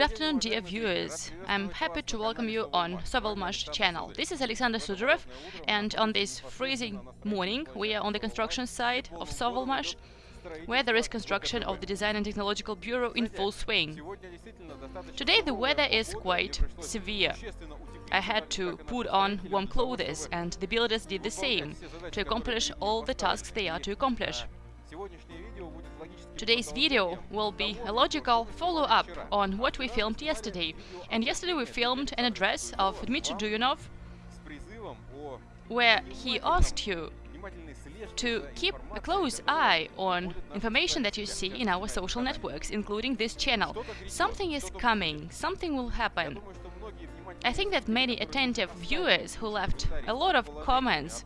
Good afternoon, dear viewers. I'm happy to welcome you on Sovelmash channel. This is Alexander Sudarev, and on this freezing morning, we are on the construction site of Sovelmash, where there is construction of the Design and Technological Bureau in full swing. Today the weather is quite severe. I had to put on warm clothes, and the builders did the same, to accomplish all the tasks they are to accomplish. Today's video will be a logical follow-up on what we filmed yesterday. And yesterday we filmed an address of Dmitry Duyunov, where he asked you to keep a close eye on information that you see in our social networks, including this channel. Something is coming, something will happen. I think that many attentive viewers who left a lot of comments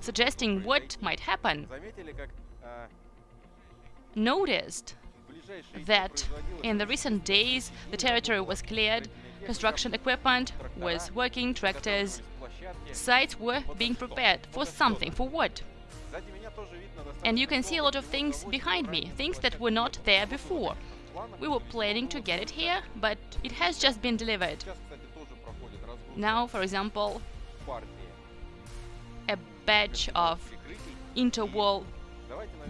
suggesting what might happen noticed that in the recent days the territory was cleared, construction equipment was working, tractors, sites were being prepared for something, for what? And you can see a lot of things behind me, things that were not there before. We were planning to get it here, but it has just been delivered. Now, for example, a batch of interwall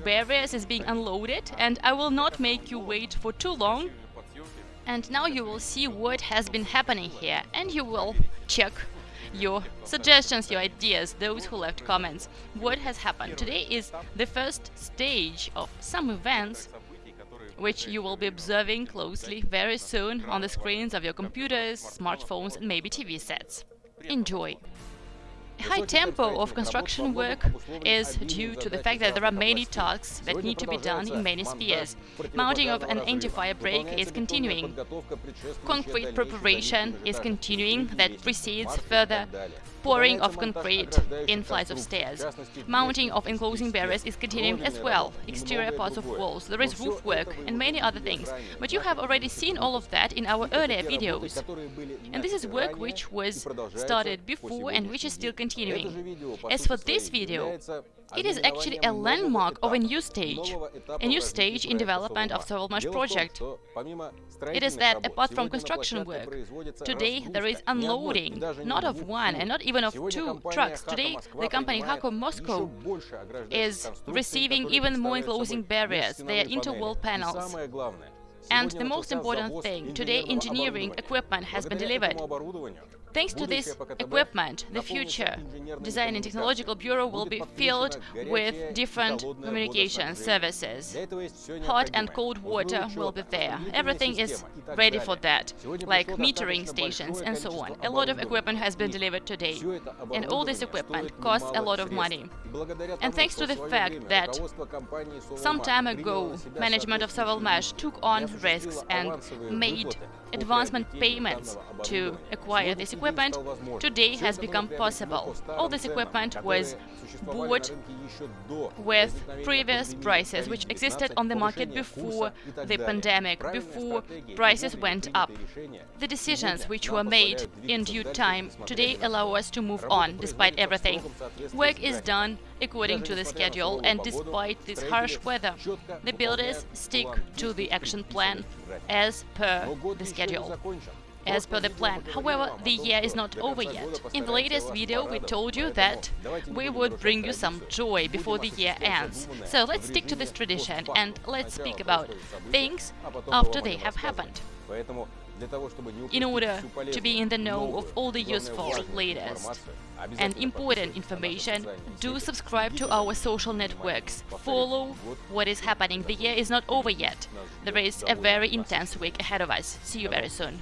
barriers is being unloaded and I will not make you wait for too long. And now you will see what has been happening here and you will check your suggestions, your ideas, those who left comments. What has happened? Today is the first stage of some events which you will be observing closely very soon on the screens of your computers, smartphones and maybe TV sets. Enjoy! High tempo of construction work is due to the fact that there are many tasks that need to be done in many spheres. Mounting of an anti-fire break is continuing. Concrete preparation is continuing that precedes further pouring of concrete in flights of stairs. Mounting of enclosing barriers is continuing as well, exterior parts of walls, there is roof work and many other things. But you have already seen all of that in our earlier videos. And this is work which was started before and which is still continuing. As for this video, it is actually a landmark of a new stage, a new stage in development of Sovelmash project. It is that, apart from construction work, today there is unloading, not of one and not even of two trucks. Today, the company Hako Moscow is receiving even more enclosing barriers, their interwall panels. And the most important thing, today engineering equipment has been delivered. Thanks to this equipment, the future Design and Technological Bureau will be filled with different communication services. Hot and cold water will be there. Everything is ready for that, like metering stations and so on. A lot of equipment has been delivered today, and all this equipment costs a lot of money. And thanks to the fact that some time ago management of Sovelmash took on risks and made advancement payments to acquire this equipment today has become possible. All this equipment was bought with previous prices which existed on the market before the pandemic, before prices went up. The decisions which were made in due time today allow us to move on despite everything. Work is done according to the schedule and despite this harsh weather, the builders stick to the action plan as per the schedule. as per the plan. However, the year is not over yet. In the latest video we told you that we would bring you some joy before the year ends. So let's stick to this tradition and let's speak about things after they have happened. In order to be in the know of all the useful, latest and important information, do subscribe to our social networks. Follow what is happening. The year is not over yet. There is a very intense week ahead of us. See you very soon.